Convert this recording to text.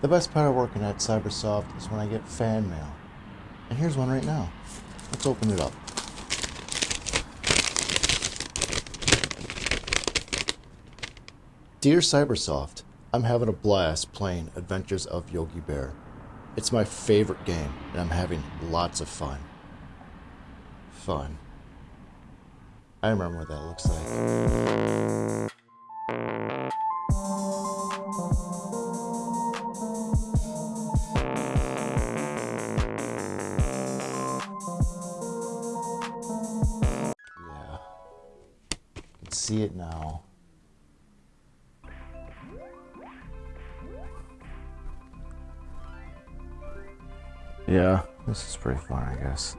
The best part of working at Cybersoft is when I get fan mail. And here's one right now. Let's open it up. Dear Cybersoft, I'm having a blast playing Adventures of Yogi Bear. It's my favorite game, and I'm having lots of fun. Fun. I remember what that looks like. See it now. Yeah, this is pretty fun, I guess.